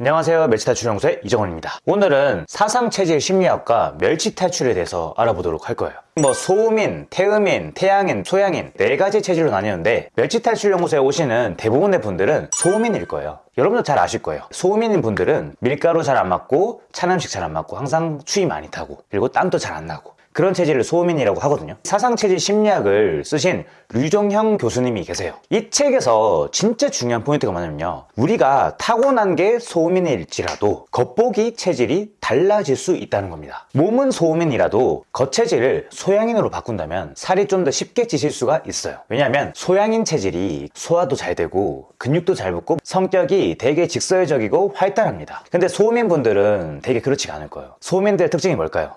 안녕하세요. 멸치탈출 연구소의 이정원입니다. 오늘은 사상체질 심리학과 멸치탈출에 대해서 알아보도록 할 거예요. 뭐 소음인, 태음인, 태양인, 소양인 네 가지 체질로 나뉘는데 멸치탈출 연구소에 오시는 대부분의 분들은 소음인일 거예요. 여러분도 잘 아실 거예요. 소음인인 분들은 밀가루 잘 안 맞고 찬 음식 잘 안 맞고 항상 추위 많이 타고 그리고 땀도 잘 안 나고 그런 체질을 소음인이라고 하거든요. 사상체질 심리학을 쓰신 류정형 교수님이 계세요. 이 책에서 진짜 중요한 포인트가 뭐냐면요. 우리가 타고난 게 소음인일지라도 겉보기 체질이 달라질 수 있다는 겁니다. 몸은 소음인이라도 겉체질을 소양인으로 바꾼다면 살이 좀 더 쉽게 찌실 수가 있어요. 왜냐하면 소양인 체질이 소화도 잘 되고 근육도 잘 붙고 성격이 되게 직설적이고 활달합니다. 근데 소음인 분들은 되게 그렇지가 않을 거예요. 소음인들의 특징이 뭘까요?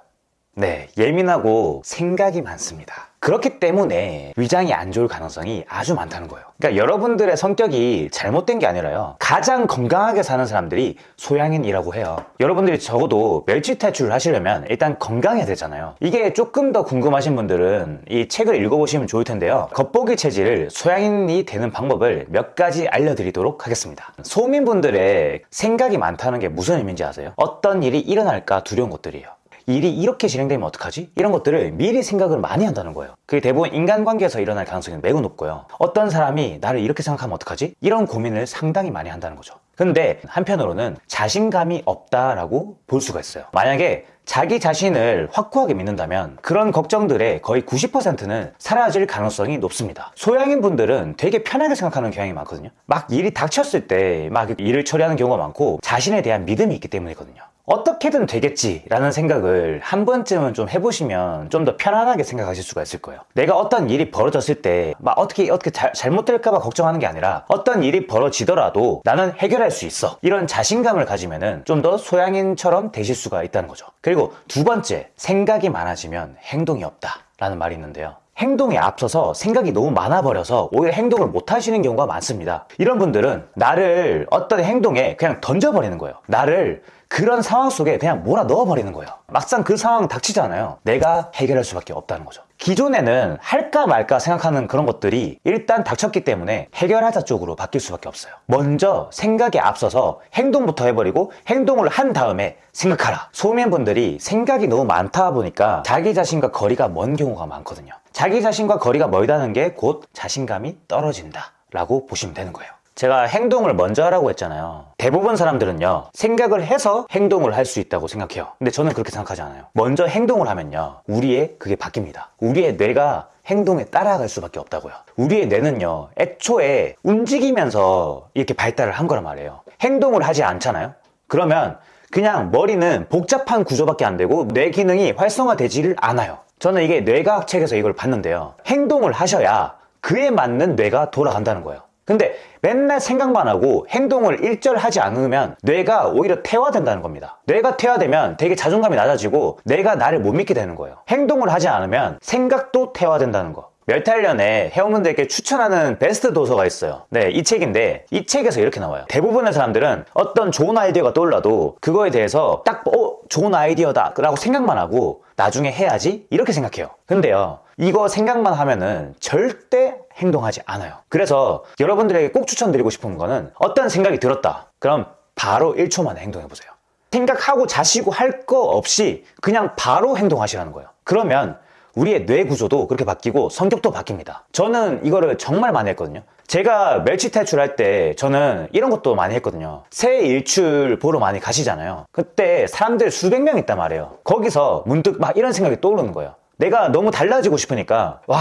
네, 예민하고 생각이 많습니다. 그렇기 때문에 위장이 안 좋을 가능성이 아주 많다는 거예요. 그러니까 여러분들의 성격이 잘못된 게 아니라요. 가장 건강하게 사는 사람들이 소양인이라고 해요. 여러분들이 적어도 멸치 탈출을 하시려면 일단 건강해야 되잖아요. 이게 조금 더 궁금하신 분들은 이 책을 읽어보시면 좋을 텐데요. 겉보기 체질을 소양인이 되는 방법을 몇 가지 알려드리도록 하겠습니다. 소민분들의 생각이 많다는 게 무슨 의미인지 아세요? 어떤 일이 일어날까 두려운 것들이에요. 일이 이렇게 진행되면 어떡하지? 이런 것들을 미리 생각을 많이 한다는 거예요. 그게 대부분 인간관계에서 일어날 가능성이 매우 높고요. 어떤 사람이 나를 이렇게 생각하면 어떡하지? 이런 고민을 상당히 많이 한다는 거죠. 근데 한편으로는 자신감이 없다라고 볼 수가 있어요. 만약에 자기 자신을 확고하게 믿는다면 그런 걱정들의 거의 90%는 사라질 가능성이 높습니다. 소양인 분들은 되게 편하게 생각하는 경향이 많거든요. 막 일이 닥쳤을 때 막 일을 처리하는 경우가 많고 자신에 대한 믿음이 있기 때문이거든요. 어떻게든 되겠지라는 생각을 한 번쯤은 좀 해보시면 좀 더 편안하게 생각하실 수가 있을 거예요. 내가 어떤 일이 벌어졌을 때 막 어떻게 어떻게 잘, 잘못될까 봐 걱정하는 게 아니라 어떤 일이 벌어지더라도 나는 해결할 수 있어. 이런 자신감을 가지면은 좀더 소양인처럼 되실 수가 있다는 거죠. 그리고 두 번째, 생각이 많아지면 행동이 없다 라는 말이 있는데요. 행동에 앞서서 생각이 너무 많아 버려서 오히려 행동을 못 하시는 경우가 많습니다. 이런 분들은 나를 어떤 행동에 그냥 던져버리는 거예요. 나를 그런 상황 속에 그냥 몰아 넣어버리는 거예요. 막상 그 상황 닥치잖아요. 내가 해결할 수밖에 없다는 거죠. 기존에는 할까 말까 생각하는 그런 것들이 일단 닥쳤기 때문에 해결하자 쪽으로 바뀔 수밖에 없어요. 먼저 생각에 앞서서 행동부터 해버리고 행동을 한 다음에 생각하라. 소민분들이 생각이 너무 많다 보니까 자기 자신과 거리가 먼 경우가 많거든요. 자기 자신과 거리가 멀다는 게 곧 자신감이 떨어진다. 라고 보시면 되는 거예요. 제가 행동을 먼저 하라고 했잖아요. 대부분 사람들은요, 생각을 해서 행동을 할 수 있다고 생각해요. 근데 저는 그렇게 생각하지 않아요. 먼저 행동을 하면요, 우리의 그게 바뀝니다. 우리의 뇌가 행동에 따라갈 수밖에 없다고요. 우리의 뇌는요, 애초에 움직이면서 이렇게 발달을 한 거란 말이에요. 행동을 하지 않잖아요? 그러면 그냥 머리는 복잡한 구조밖에 안 되고 뇌 기능이 활성화되지를 않아요. 저는 이게 뇌과학 책에서 이걸 봤는데요. 행동을 하셔야 그에 맞는 뇌가 돌아간다는 거예요. 근데 맨날 생각만 하고 행동을 일절하지 않으면 뇌가 오히려 퇴화된다는 겁니다. 뇌가 퇴화되면 되게 자존감이 낮아지고 내가 나를 못 믿게 되는 거예요. 행동을 하지 않으면 생각도 퇴화된다는 거. 멸탈련에 회원분들께 추천하는 베스트 도서가 있어요. 네, 이 책인데 이 책에서 이렇게 나와요. 대부분의 사람들은 어떤 좋은 아이디어가 떠올라도 그거에 대해서 딱 어, 좋은 아이디어다 라고 생각만 하고 나중에 해야지 이렇게 생각해요. 근데요. 이거 생각만 하면은 절대 행동하지 않아요. 그래서 여러분들에게 꼭 추천드리고 싶은 거는 어떤 생각이 들었다. 그럼 바로 1초 만에 행동해 보세요. 생각하고 자시고 할 거 없이 그냥 바로 행동하시라는 거예요. 그러면 우리의 뇌 구조도 그렇게 바뀌고 성격도 바뀝니다. 저는 이거를 정말 많이 했거든요. 제가 멸치 탈출할 때 저는 이런 것도 많이 했거든요. 새 일출 보러 많이 가시잖아요. 그때 사람들 수백 명 있단 말이에요. 거기서 문득 막 이런 생각이 떠오르는 거예요. 내가 너무 달라지고 싶으니까 와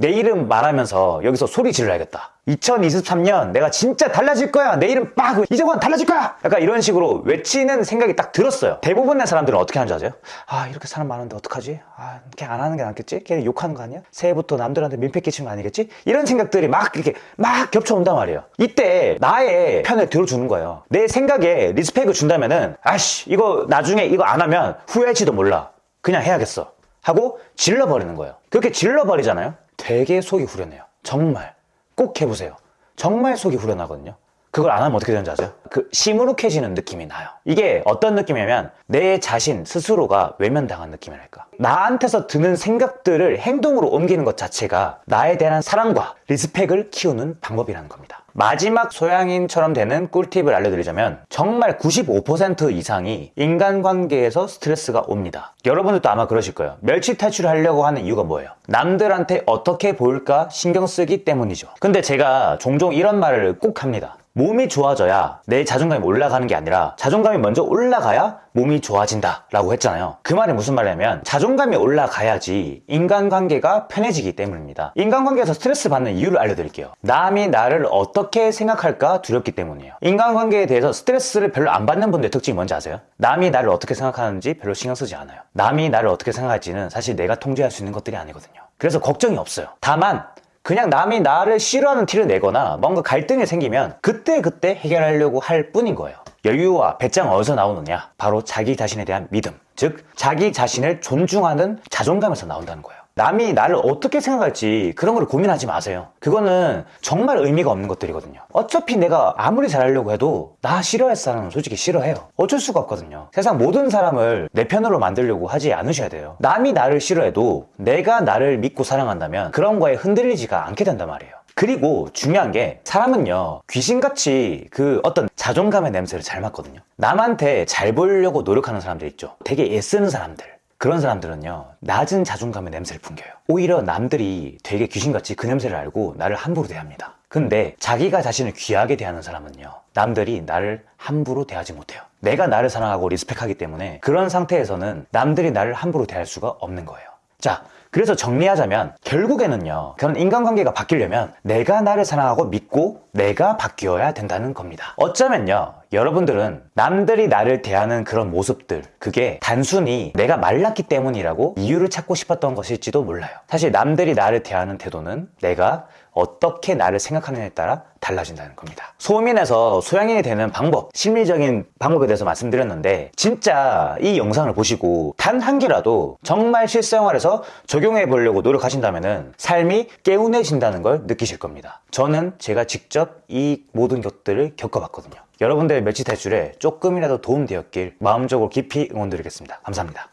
내 이름 말하면서 여기서 소리 질러야겠다. 2023년 내가 진짜 달라질 거야. 내 이름 빡! 이정원 달라질 거야! 약간 이런 식으로 외치는 생각이 딱 들었어요. 대부분의 사람들은 어떻게 하는지 아세요? 아 이렇게 사람 많은데 어떡하지? 아 그냥 안 하는 게 낫겠지? 걔는 욕하는 거 아니야? 새해부터 남들한테 민폐 끼치는 거 아니겠지? 이런 생각들이 막 이렇게 막 겹쳐온단 말이에요. 이때 나의 편을 들어주는 거예요. 내 생각에 respect을 준다면은 아씨 이거 나중에 이거 안 하면 후회할지도 몰라. 그냥 해야겠어. 하고 질러버리는 거예요. 그렇게 질러버리잖아요 되게 속이 후련해요. 정말. 꼭 해보세요. 정말 속이 후련하거든요 그걸 안 하면 어떻게 되는지 아세요? 그 시무룩해지는 느낌이 나요. 이게 어떤 느낌이냐면 내 자신 스스로가 외면당한 느낌이랄까. 나한테서 드는 생각들을 행동으로 옮기는 것 자체가 나에 대한 사랑과 respect을 키우는 방법이라는 겁니다. 마지막 소양인처럼 되는 꿀팁을 알려드리자면 정말 95% 이상이 인간관계에서 스트레스가 옵니다. 여러분들도 아마 그러실 거예요. 멸치 탈출을 하려고 하는 이유가 뭐예요? 남들한테 어떻게 보일까 신경 쓰기 때문이죠. 근데 제가 종종 이런 말을 꼭 합니다. 몸이 좋아져야 내 자존감이 올라가는 게 아니라 자존감이 먼저 올라가야 몸이 좋아진다 라고 했잖아요. 그 말이 무슨 말이냐면 자존감이 올라가야지 인간관계가 편해지기 때문입니다. 인간관계에서 스트레스 받는 이유를 알려드릴게요. 남이 나를 어떻게 생각할까 두렵기 때문이에요. 인간관계에 대해서 스트레스를 별로 안 받는 분들의 특징이 뭔지 아세요? 남이 나를 어떻게 생각하는지 별로 신경 쓰지 않아요. 남이 나를 어떻게 생각할지는 사실 내가 통제할 수 있는 것들이 아니거든요. 그래서 걱정이 없어요. 다만 그냥 남이 나를 싫어하는 티를 내거나 뭔가 갈등이 생기면 그때 그때 해결하려고 할 뿐인 거예요. 여유와 배짱 어디서 나오느냐? 바로 자기 자신에 대한 믿음. 즉, 자기 자신을 존중하는 자존감에서 나온다는 거예요. 남이 나를 어떻게 생각할지 그런 걸 고민하지 마세요. 그거는 정말 의미가 없는 것들이거든요. 어차피 내가 아무리 잘하려고 해도 나 싫어할 사람은 솔직히 싫어해요. 어쩔 수가 없거든요. 세상 모든 사람을 내 편으로 만들려고 하지 않으셔야 돼요. 남이 나를 싫어해도 내가 나를 믿고 사랑한다면 그런 거에 흔들리지가 않게 된단 말이에요. 그리고 중요한 게 사람은요 귀신같이 그 어떤 자존감의 냄새를 잘 맡거든요 남한테 잘 보이려고 노력하는 사람들 있죠 되게 애쓰는 사람들 그런 사람들은요 낮은 자존감의 냄새를 풍겨요. 오히려 남들이 되게 귀신같이 그 냄새를 알고 나를 함부로 대합니다. 근데 자기가 자신을 귀하게 대하는 사람은요 남들이 나를 함부로 대하지 못해요. 내가 나를 사랑하고 리스펙하기 때문에 그런 상태에서는 남들이 나를 함부로 대할 수가 없는 거예요 자 그래서 정리하자면 결국에는요 그런 인간관계가 바뀌려면 내가 나를 사랑하고 믿고 내가 바뀌어야 된다는 겁니다. 어쩌면요 여러분들은 남들이 나를 대하는 그런 모습들 그게 단순히 내가 말랐기 때문이라고 이유를 찾고 싶었던 것일지도 몰라요. 사실 남들이 나를 대하는 태도는 내가 어떻게 나를 생각하느냐에 따라 달라진다는 겁니다. 소민에서 소양인이 되는 방법 심리적인 방법에 대해서 말씀드렸는데 진짜 이 영상을 보시고 단 한 개라도 정말 실생활에서 적용해 보려고 노력하신다면 삶이 개운해진다는 걸 느끼실 겁니다. 저는 제가 직접 이 모든 것들을 겪어봤거든요. 여러분들의 멸치 탈출에 조금이라도 도움되었길 마음적으로 깊이 응원드리겠습니다. 감사합니다